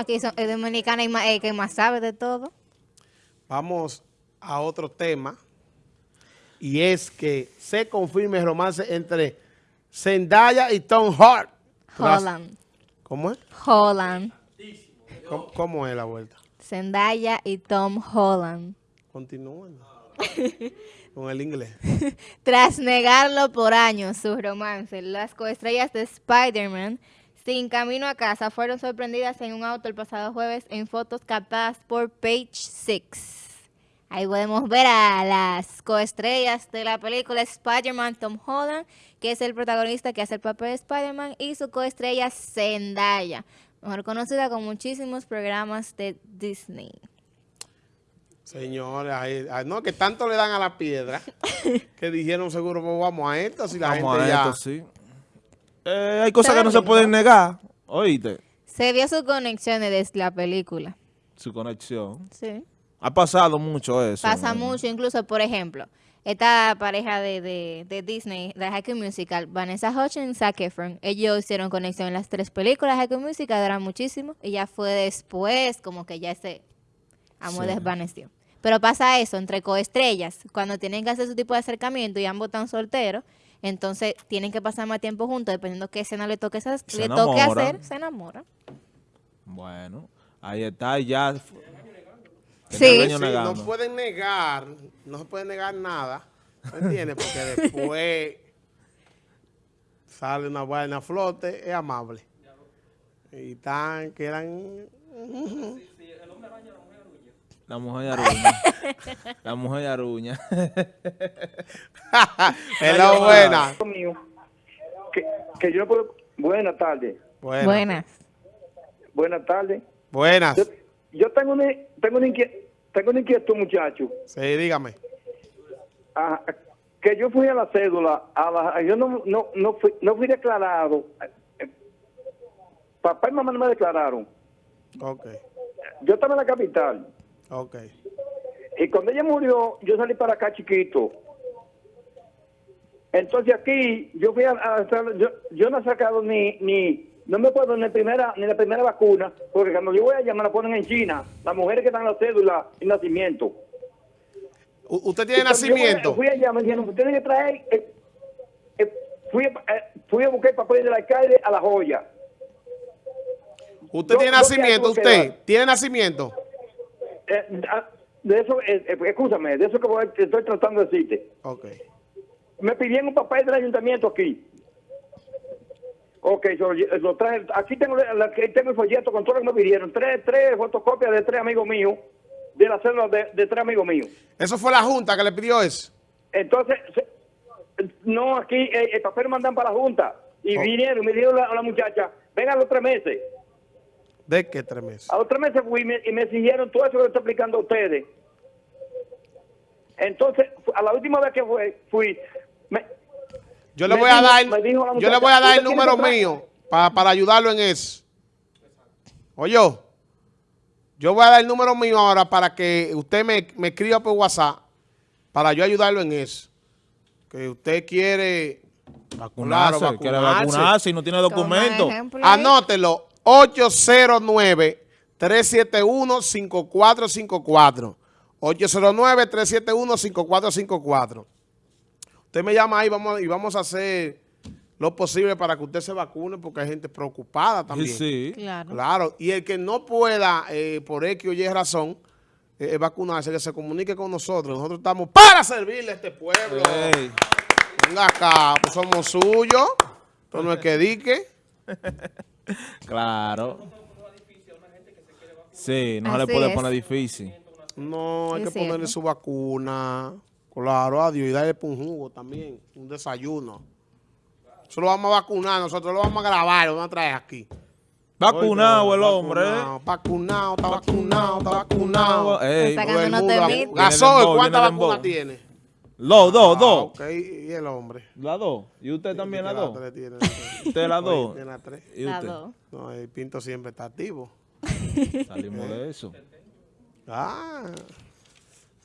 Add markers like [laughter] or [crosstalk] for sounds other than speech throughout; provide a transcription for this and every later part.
aquí son, es dominicana y más, el que más sabe de todo. Vamos a otro tema. Y es que se confirma el romance entre Zendaya y Tom Hart. Holland. ¿Cómo es? Holland. ¿Cómo, cómo es la vuelta? Zendaya y Tom Holland. Continúen. [laughs] Con el inglés. [laughs] Tras negarlo por años su romance, las coestrellas de Spider-Man, sin camino a casa, fueron sorprendidas en un auto el pasado jueves en fotos captadas por Page Six. Ahí podemos ver a las coestrellas de la película Spider-Man, Tom Holland, que es el protagonista que hace el papel de Spider-Man, y su coestrella Zendaya, mejor conocida con muchísimos programas de Disney. Señores, no, que tanto le dan a la piedra [laughs] que dijeron seguro, pues vamos a esto, si la Vamos gente a ya... esto, sí. Eh, hay cosas que no se pueden negar. Oíste, Se vio sus conexiones desde la película. su conexión. Sí. Ha pasado mucho eso. Pasa ¿no? mucho, incluso, por ejemplo, esta pareja de, de, de Disney, de High School Musical, Vanessa Hudgens y Zac Efron, ellos hicieron conexión en las tres películas de High School Musical, duran muchísimo, y ya fue después como que ya ese amor Sí. desvaneció. Pero pasa eso entre coestrellas, cuando tienen que hacer su tipo de acercamiento y ambos están solteros, entonces tienen que pasar más tiempo juntos, dependiendo qué escena le toque, hacer- Se le toque enamoran. hacer, se enamoran. Bueno, ahí está ya. Sí. No pueden negar, no se puede negar nada, ¿me entiendes? Porque después sale una vaina a flote, es amable. Y tan, quedan... La mujer de Aruña. [laughs] la mujer de Aruña. [laughs] es la buena. que, que yo no puedo buenas tardes Buena. Buenas. buenas tardes Buenas. yo, yo tengo una tengo una inquietud tengo una inquietud muchacho Sí, dígame. Ah, que yo fui a la cédula a la, yo no no no fui, no fui declarado papá y mamá no me declararon Ok, yo estaba en la capital ok. y cuando ella murió yo salí para acá chiquito entonces aquí yo fui a, yo, yo no he sacado ni ni no me puedo ni primera ni la primera vacuna porque cuando yo voy allá me la ponen en China las mujeres que dan la cédula y nacimiento ¿Usted tiene nacimiento? Fui, fui allá me dijeron usted tiene que traer eh, eh, fui, eh, fui a buscar el papel del alcalde a la joya ¿Usted yo- tiene nacimiento? ¿Usted tiene nacimiento? Eh, ah, de eso eh, eh, escúchame de eso que voy- estoy tratando de decirte Ok. me pidieron un papel del ayuntamiento aquí. Ok, yo lo traje. Aquí tengo, la- aquí tengo el folleto con todo lo que me pidieron. Tres, tres fotocopias de tres amigos míos, de la célula de, de tres amigos míos. ¿Eso fue la junta que le pidió eso? Entonces, no, aquí eh, el papel lo mandan para la Junta. Y Oh. vinieron, me dijeron a la muchacha, vengan los tres meses. ¿De qué tres meses? A los tres meses fui y me, y me exigieron todo eso que le estoy explicando a ustedes. Entonces, a la última vez que fue, fui, me, Yo le me voy a dar, me dijo la yo le voy a dar "Usted el número que traer-" mío pa- para ayudarlo en eso. Oye, yo voy a dar el número mío ahora para que usted me, me escriba por WhatsApp para yo ayudarlo en eso. Que usted quiere Vacunarse. Claro, quiere vacunarse. vacunarse y no tiene documento. Anótelo, 809-371-5454. 809-371-5454. Usted me llama ahí vamos, y vamos a hacer lo posible para que usted se vacune porque hay gente preocupada también. sí. Claro. Claro, y el que no pueda, eh, por X o Y razón, eh, vacunarse, que se comunique con nosotros. Nosotros estamos para servirle a este pueblo. Ey. Venga acá, pues somos suyos. Esto no es que dique. [laughs] Claro. Sí, no se le Así puede es. poner difícil. No, hay Es que ponerle su vacuna. Claro, adiós. Y darle un jugo también, un desayuno. Eso lo vamos a vacunar, nosotros lo vamos a grabar, lo vamos a traer aquí. Vacunado el hombre. Vacunado, vacunado, está vacunado, está vacunado. Ey, Está. Gasol, ¿cuántas vacunas tiene? Dos, dos, Ah, dos. ok, y el hombre. La dos. ¿Y usted también la Tiene dos? tres, tiene- [laughs] Usted la dos. tiene la tres. ¿Y La usted? dos. No, el Pinto siempre está activo. [laughs] Salimos de eso. Ah,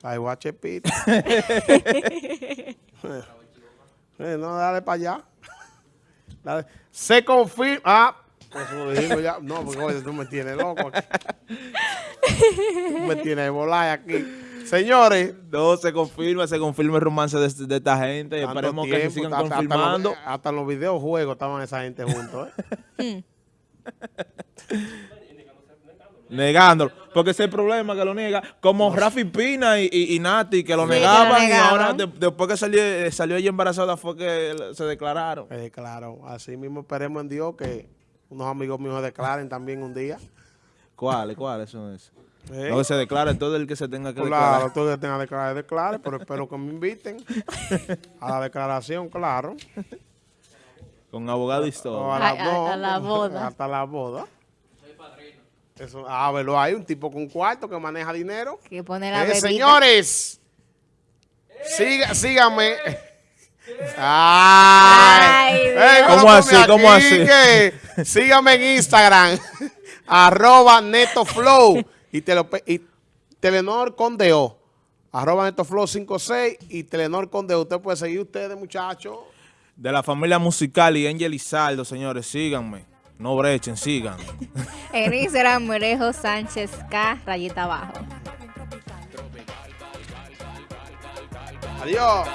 ay, guachepito. [laughs] eh, no, dale para allá. Dale. Se confirma, ah, Eso lo dijimos ya. No, porque oye, tú me tienes loco aquí. Tú me tienes de volar aquí. Señores, No, se confirma, se confirma el romance de, de esta gente. Esperemos que se tiempo, sigan hasta- hasta en los- confirmando. Hasta los videojuegos estaban esa gente juntos. ¿eh? [laughs] Negándolo. Porque ese es el problema que lo niega. Como Rafi Pina y, y, y Nati, que lo Sí, que lo negaban. y ahora, de- después que salió, eh, salió ella embarazada, fue que se declararon. Eh, claro, así mismo esperemos en Dios que unos amigos míos se declaren también un día. ¿Cuáles? ¿Cuáles son esos? ¿Eh? No que se declare todo el que se tenga que Claro, declarar. tú que tengas que declarar, declare, pero espero que me inviten a la declaración, claro. Con abogado y todo. a, la, A- a- no, a la boda. Hasta la boda. Eso, ah, verlo hay un tipo con cuarto que maneja dinero. Que pone la Eh, señores, siga, síganme. Ay, Ay, pero ¿Cómo así? ¿Cómo aquí así? que síganme en Instagram, [laughs] arroba netoflow y, tele, y Telenor Condeo, arroba netoflow 56 y Telenor Condeo. Usted puede seguir ustedes, muchachos. De la familia musical y Angel Izaldo, señores, síganme. No brechen, sigan. [laughs] En Instagram, Merejo Sánchez K, rayita abajo. Adiós.